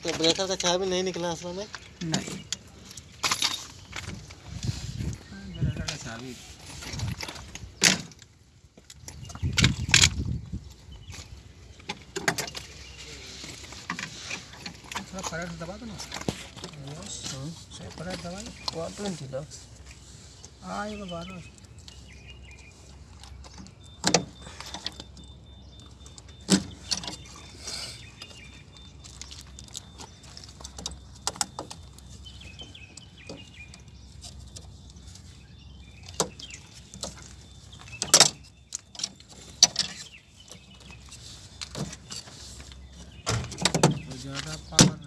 इसका ब्रेकर का चाबी नहीं निकला असल में। नहीं। ब्रेकर का चाबी थोड़ा फटाफट दबा दो ना। फटाफट दबा दो। ट्वेंटी लक्स हाँ ये बारह Jarapan